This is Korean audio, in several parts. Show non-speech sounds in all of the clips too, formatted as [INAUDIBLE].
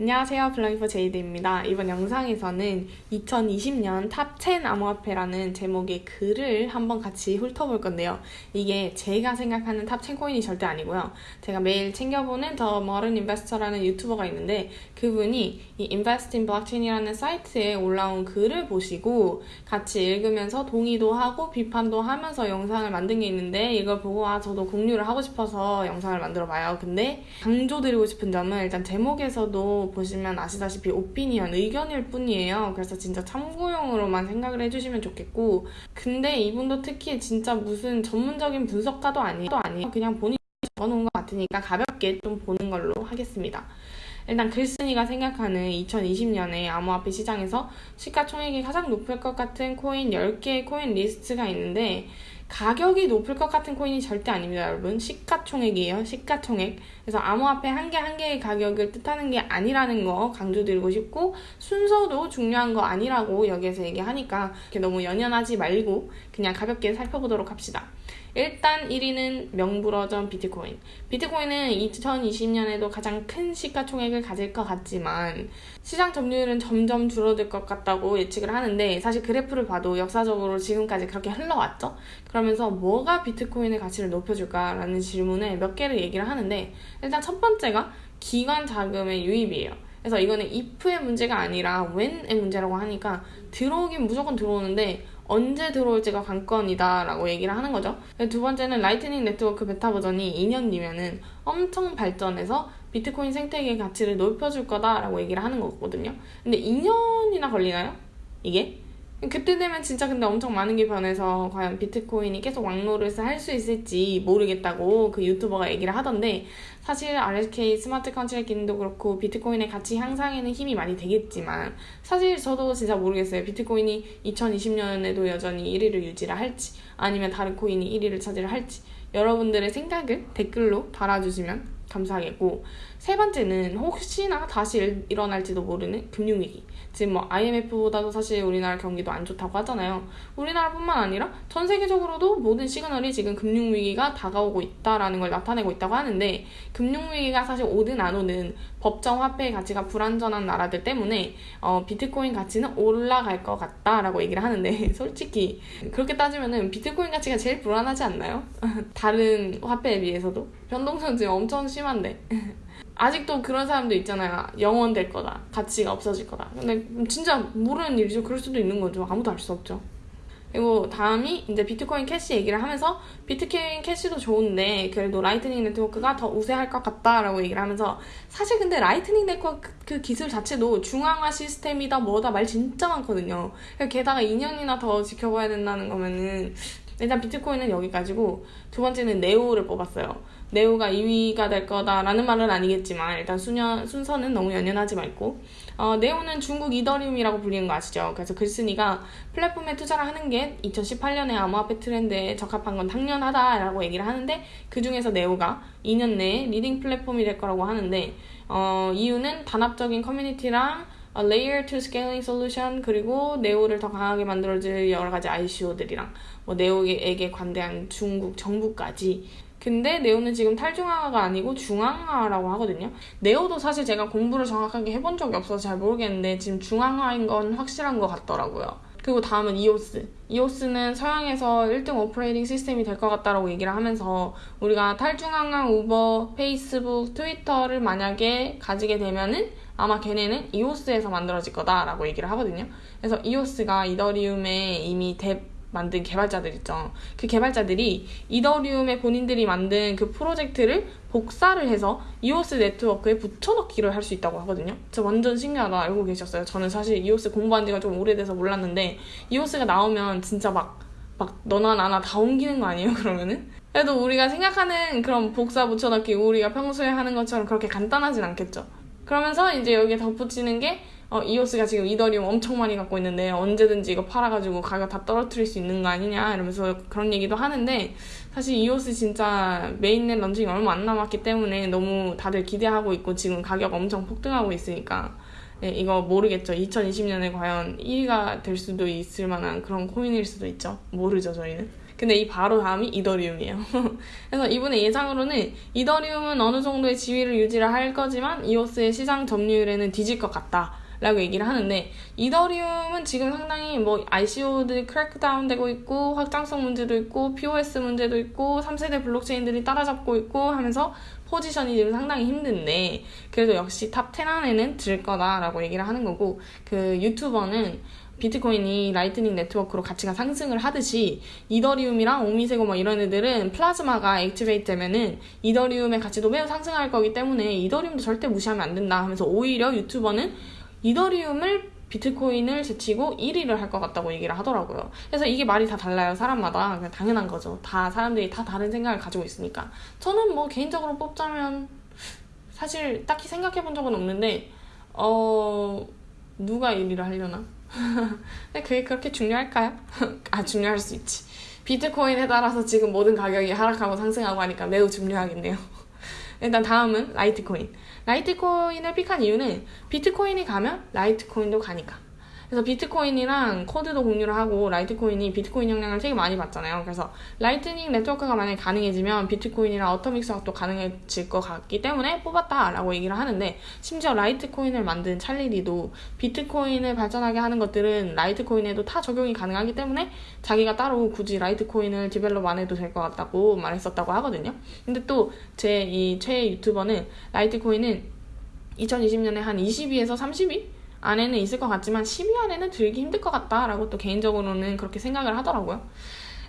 안녕하세요. 블랑이퍼 제이드입니다. 이번 영상에서는 2020년 top 10 암호화폐라는 제목의 글을 한번 같이 훑어볼 건데요. 이게 제가 생각하는 top 10 코인이 절대 아니고요. 제가 매일 챙겨보는 The Modern Investor라는 유튜버가 있는데 그분이 이 Invest in Blockchain이라는 사이트에 올라온 글을 보시고 같이 읽으면서 동의도 하고 비판도 하면서 영상을 만든 게 있는데 이걸 보고 아 저도 공유를 하고 싶어서 영상을 만들어 봐요. 근데 강조드리고 싶은 점은 일단 제목에서도 보시면 아시다시피 opinion, 의견일 뿐이에요. 그래서 진짜 참고용으로만 생각을 해주시면 좋겠고 근데 이분도 특히 진짜 무슨 전문적인 분석가도 아니에요. 아니에요. 그냥 본인이 적어놓은 것 같으니까 가볍게 좀 보는 걸로 하겠습니다. 일단 글쓴이가 생각하는 2020년에 암호화폐 시장에서 시가총액이 가장 높을 것 같은 코인 10개의 코인 리스트가 있는데 가격이 높을 것 같은 코인이 절대 아닙니다, 여러분. 시가총액이에요, 시가총액. 그래서 암호화폐 한 개 한 개의 가격을 뜻하는 게 아니라는 거 강조드리고 싶고 순서도 중요한 거 아니라고 여기에서 얘기하니까 이렇게 너무 연연하지 말고 그냥 가볍게 살펴보도록 합시다. 일단 1위는 명불허전 비트코인. 비트코인은 2020년에도 가장 큰 시가총액을 가질 것 같지만 시장 점유율은 점점 줄어들 것 같다고 예측을 하는데 사실 그래프를 봐도 역사적으로 지금까지 그렇게 흘러왔죠. 그러면서 뭐가 비트코인의 가치를 높여줄까라는 질문에 몇 개를 얘기를 하는데 일단 첫 번째가 기관 자금의 유입이에요. 그래서 이거는 if의 문제가 아니라 when의 문제라고 하니까 들어오긴 무조건 들어오는데 언제 들어올지가 관건이다 라고 얘기를 하는 거죠. 두 번째는 Lightning Network 베타 버전이 2년 뒤면은 엄청 발전해서 비트코인 생태계의 가치를 높여줄 거다라고 얘기를 하는 거거든요. 근데 2년이나 걸리나요? 이게? 그때 되면 진짜 근데 엄청 많은 게 변해서 과연 비트코인이 계속 왕노릇을 할 수 있을지 모르겠다고 그 유튜버가 얘기를 하던데 사실 RSK smart contracting도 그렇고 비트코인의 가치 향상에는 힘이 많이 되겠지만 사실 저도 진짜 모르겠어요. 비트코인이 2020년에도 여전히 1위를 유지를 할지 아니면 다른 코인이 1위를 차지를 할지 여러분들의 생각을 댓글로 달아주시면 감사하겠고 세 번째는 혹시나 다시 일어날지도 모르는 금융위기. 지금 뭐 IMF보다도 사실 우리나라 경기도 안 좋다고 하잖아요. 우리나라뿐만 아니라 전 세계적으로도 모든 시그널이 지금 금융위기가 다가오고 있다라는 걸 나타내고 있다고 하는데 금융위기가 사실 오든 안 오든 법정 화폐의 가치가 불안전한 나라들 때문에 어, 비트코인 가치는 올라갈 것 같다라고 얘기를 하는데 [LAUGHS] 솔직히 그렇게 따지면은 비트코인 가치가 제일 불안하지 않나요? [LAUGHS] 다른 화폐에 비해서도? 변동성 지금 엄청 심한데 [LAUGHS] 아직도 그런 사람도 있잖아요. 영 원 될 거다. 가치가 없어질 거다. 근데 진짜 모르는 일이죠. 그럴 수도 있는 거죠. 아무도 알 수 없죠. 그리고 다음이 이제 비트코인 캐시 얘기를 하면서 비트코인 캐시도 좋은데 그래도 Lightning Network가 더 우세할 것 같다라고 얘기를 하면서 사실 근데 Lightning Network 그 기술 자체도 중앙화 시스템이다 뭐다 말 진짜 많거든요. 게다가 2년이나 더 지켜봐야 된다는 거면은 일단 비트코인은 여기까지고 두 번째는 네오를 뽑았어요. 네오가 2위가 될 거다라는 말은 아니겠지만 일단 수년, 순서는 너무 연연하지 말고 어, 네오는 중국 이더리움이라고 불리는 거 아시죠? 그래서 글쓴이가 플랫폼에 투자를 하는 게 2018년에 암호화폐 트렌드에 적합한 건 당연하다라고 얘기를 하는데 그 중에서 네오가 2년 내에 leading 플랫폼이 될 거라고 하는데 어, 이유는 단합적인 커뮤니티랑 어, Layer 2 Scaling Solution 그리고 네오를 더 강하게 만들어줄 여러 가지 ICO들이랑 뭐 네오에게 관대한 중국 정부까지 근데 네오는 지금 탈중앙화가 아니고 중앙화라고 하거든요. 네오도 사실 제가 공부를 정확하게 해본 적이 없어서 잘 모르겠는데 지금 중앙화인 건 확실한 것 같더라고요. 그리고 다음은 이오스. 이오스는 서양에서 1등 operating system이 될 것 같다라고 얘기를 하면서 우리가 탈중앙화 우버, 페이스북, 트위터를 만약에 가지게 되면은 아마 걔네는 이오스에서 만들어질 거다라고 얘기를 하거든요. 그래서 이오스가 이더리움에 이미 대 만든 개발자들 있죠. 그 개발자들이 이더리움의 본인들이 만든 그 프로젝트를 복사를 해서 이오스 네트워크에 붙여넣기를 할 수 있다고 하거든요. 저 완전 신기하다 알고 계셨어요. 저는 사실 이오스 공부한 지가 좀 오래돼서 몰랐는데 이오스가 나오면 진짜 막, 막 너나 나나 다 옮기는 거 아니에요, 그러면은? 그래도 우리가 생각하는 그런 복사 붙여넣기 우리가 평소에 하는 것처럼 그렇게 간단하진 않겠죠. 그러면서 이제 여기에 덧붙이는 게 어, 이오스가 지금 이더리움 엄청 많이 갖고 있는데 언제든지 이거 팔아가지고 가격 다 떨어뜨릴 수 있는 거 아니냐 이러면서 그런 얘기도 하는데 사실 이오스 진짜 mainnet launching이 얼마 안 남았기 때문에 너무 다들 기대하고 있고 지금 가격 엄청 폭등하고 있으니까 네, 이거 모르겠죠. 2020년에 과연 1위가 될 수도 있을 만한 그런 코인일 수도 있죠. 모르죠, 저희는. 근데 이 바로 다음이 이더리움이에요. [LAUGHS] 그래서 이분의 예상으로는 이더리움은 어느 정도의 지위를 유지를 할 거지만 이오스의 시장 점유율에는 뒤질 것 같다. 라고 얘기를 하는데 이더리움은 지금 상당히 뭐 ICO들이 crackdown 되고 있고 확장성 문제도 있고 POS 문제도 있고 3세대 블록체인들이 따라잡고 있고 하면서 포지션이 지금 상당히 힘든데 그래도 역시 탑 10 안에는 들 거다라고 얘기를 하는 거고 그 유튜버는 비트코인이 Lightning Network로 가치가 상승을 하듯이 이더리움이랑 오미세고 뭐 이런 애들은 플라즈마가 activate 되면은 이더리움의 가치도 매우 상승할 거기 때문에 이더리움도 절대 무시하면 안 된다 하면서 오히려 유튜버는 이더리움을 비트코인을 제치고 1위를 할 것 같다고 얘기를 하더라고요. 그래서 이게 말이 다 달라요. 사람마다. 그냥 당연한 거죠. 다 사람들이 다 다른 생각을 가지고 있으니까. 저는 뭐 개인적으로 뽑자면 사실 딱히 생각해 본 적은 없는데, 어, 누가 1위를 하려나? [LAUGHS] 근데 그게 그렇게 중요할까요? [LAUGHS] 아, 중요할 수 있지. 비트코인에 따라서 지금 모든 가격이 하락하고 상승하고 하니까 매우 중요하겠네요. [LAUGHS] 일단 다음은 라이트코인. 라이트코인을 pick한 이유는 비트코인이 가면 라이트코인도 가니까. 그래서 비트코인이랑 코드도 공유를 하고 라이트코인이 비트코인 영향을 되게 많이 받잖아요. 그래서 Lightning Network가 만약에 가능해지면 비트코인이랑 atomic swap도 가능해질 것 같기 때문에 뽑았다라고 얘기를 하는데 심지어 라이트코인을 만든 찰리리도 비트코인을 발전하게 하는 것들은 라이트코인에도 다 적용이 가능하기 때문에 자기가 따로 굳이 라이트코인을 develop 안 해도 될 것 같다고 말했었다고 하거든요. 근데 또 제 이 최애 유튜버는 라이트코인은 2020년에 한 20위에서 30위? 안에는 있을 것 같지만 10위 안에는 들기 힘들 것 같다라고 또 개인적으로는 그렇게 생각을 하더라고요.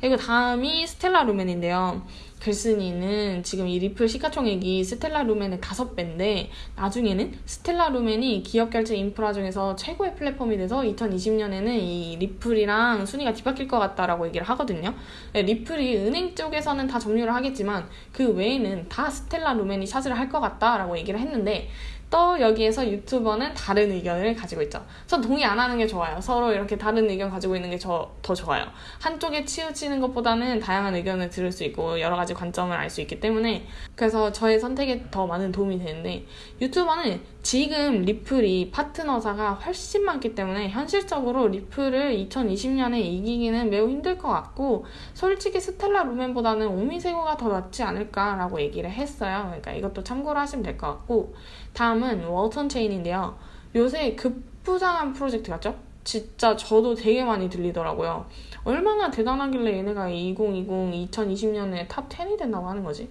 그리고 다음이 스텔라 루멘인데요. 글쓴이는 지금 이 리플 시가총액이 스텔라 루멘의 5배인데 나중에는 스텔라 루멘이 기업 결제 인프라 중에서 최고의 플랫폼이 돼서 2020년에는 이 리플이랑 순위가 뒤바뀔 것 같다라고 얘기를 하거든요. 네, 리플이 은행 쪽에서는 다 점유를 하겠지만 그 외에는 다 스텔라 루멘이 차지를 할 것 같다라고 얘기를 했는데 또 여기에서 유튜버는 다른 의견을 가지고 있죠. 전 동의 안 하는 게 좋아요. 서로 이렇게 다른 의견 가지고 있는 게 더 좋아요. 한쪽에 치우치는 것보다는 다양한 의견을 들을 수 있고 여러 가지 관점을 알 수 있기 때문에 그래서 저의 선택에 더 많은 도움이 되는데 유튜버는 지금 리플이 파트너사가 훨씬 많기 때문에 현실적으로 리플을 2020년에 이기기는 매우 힘들 것 같고 솔직히 스텔라 루멘보다는 오미세고가 더 낫지 않을까라고 얘기를 했어요. 그러니까 이것도 참고로 하시면 될 것 같고 다음은 월턴 체인인데요. 요새 급부상한 프로젝트 같죠? 진짜 저도 되게 많이 들리더라고요. 얼마나 대단하길래 얘네가 2020, 2020년에 탑 10이 된다고 하는 거지?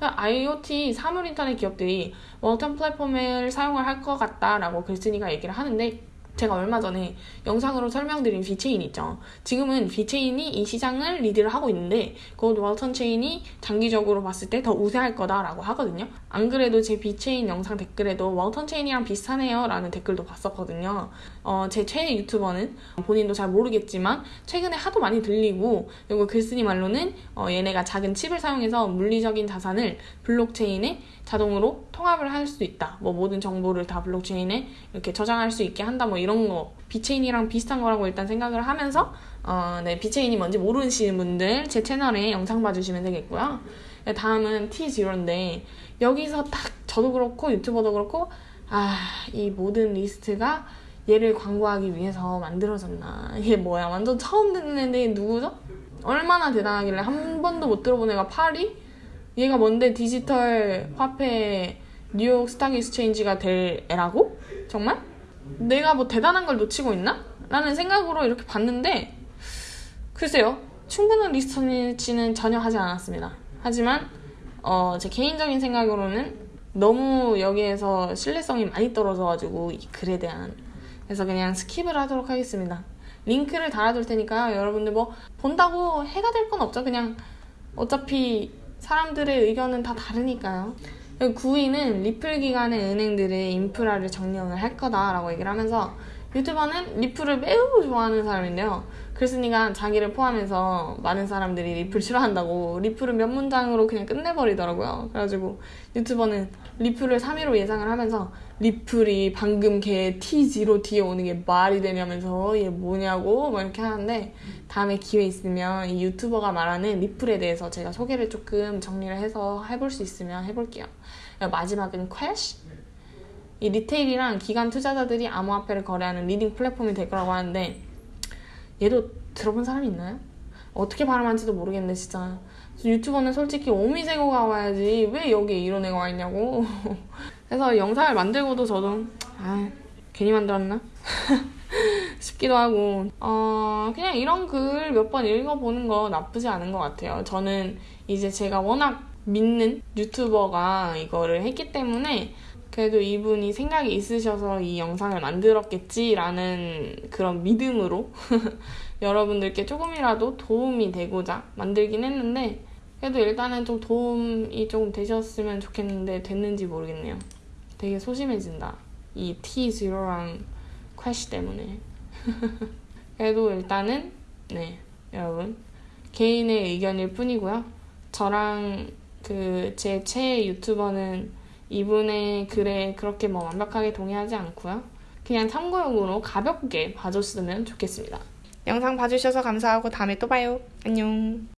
IoT 사물 인터넷 기업들이 월턴 플랫폼을 사용을 할 것 같다라고 글쓴이가 얘기를 하는데 제가 얼마 전에 영상으로 설명드린 비체인 있죠. 지금은 비체인이 이 시장을 리드를 하고 있는데 그것 월턴 체인이 장기적으로 봤을 때 더 우세할 거다라고 하거든요. 안 그래도 제 비체인 영상 댓글에도 월턴 체인이랑 비슷하네요 라는 댓글도 봤었거든요. 어, 제 최애 유튜버는 본인도 잘 모르겠지만 최근에 하도 많이 들리고 그리고 글쓴이 말로는 어, 얘네가 작은 칩을 사용해서 물리적인 자산을 블록체인에 자동으로 통합을 할 수 있다. 뭐 모든 정보를 다 블록체인에 이렇게 저장할 수 있게 한다. 뭐 이런 거 비체인이랑 비슷한 거라고 일단 생각을 하면서 어, 네 비체인이 뭔지 모르시는 분들 제 채널에 영상 봐주시면 되겠고요. 네, 다음은 T0인데 여기서 딱 저도 그렇고 유튜버도 그렇고 아 이 모든 리스트가 얘를 광고하기 위해서 만들어졌나 이게 뭐야 완전 처음 듣는 애인데 누구죠? 얼마나 대단하길래 한 번도 못 들어본 애가 파리? 얘가 뭔데 디지털 화폐 뉴욕 Stock Exchange가 될 애라고? 정말? 내가 뭐 대단한 걸 놓치고 있나? 라는 생각으로 이렇게 봤는데 글쎄요 충분한 리서치는 전혀 하지 않았습니다 하지만 어, 제 개인적인 생각으로는 너무 여기에서 신뢰성이 많이 떨어져가지고 이 글에 대한 그래서 그냥 skip을 하도록 하겠습니다 링크를 달아둘 테니까 여러분들 뭐 본다고 해가 될 건 없죠 그냥 어차피 사람들의 의견은 다 다르니까요. 9위는 리플 기관의 은행들의 인프라를 점령을 할 거다라고 얘기를 하면서 유튜버는 리플을 매우 좋아하는 사람인데요. 글쓴이가 자기를 포함해서 많은 사람들이 리플 싫어한다고 리플을 몇 문장으로 그냥 끝내버리더라고요. 그래가지고 유튜버는 리플을 3위로 예상을 하면서 리플이 방금 걔 T0 뒤에 오는 게 말이 되냐면서 얘 뭐냐고 막 이렇게 하는데 다음에 기회 있으면 이 유튜버가 말하는 리플에 대해서 제가 소개를 조금 정리를 해서 해볼 수 있으면 해볼게요. 마지막은 퀘쉬 이 retail이랑 기관 투자자들이 암호화폐를 거래하는 leading 플랫폼이 될 거라고 하는데 얘도 들어본 사람이 있나요? 어떻게 발음하는지도 모르겠네 진짜 유튜버는 솔직히 오미세고가 와야지 왜 여기에 이런 애가 와 있냐고 [LAUGHS] 그래서 영상을 만들고도 저도 아 괜히 만들었나? [LAUGHS] 싶기도 하고 어 그냥 이런 글 몇 번 읽어보는 거 나쁘지 않은 것 같아요 저는 이제 제가 워낙 믿는 유튜버가 이거를 했기 때문에 그래도 이분이 생각이 있으셔서 이 영상을 만들었겠지라는 그런 믿음으로 [LAUGHS] 여러분들께 조금이라도 도움이 되고자 만들긴 했는데 그래도 일단은 좀 도움이 조금 되셨으면 좋겠는데 됐는지 모르겠네요. 되게 소심해진다. 이 T0랑 퀘시 때문에. [LAUGHS] 그래도 일단은 네 여러분 개인의 의견일 뿐이고요. 저랑 그 제 최애 유튜버는 이분의 글에 그렇게 뭐 완벽하게 동의하지 않고요. 그냥 참고용으로 가볍게 봐줬으면 좋겠습니다. 영상 봐주셔서 감사하고 다음에 또 봐요. 안녕.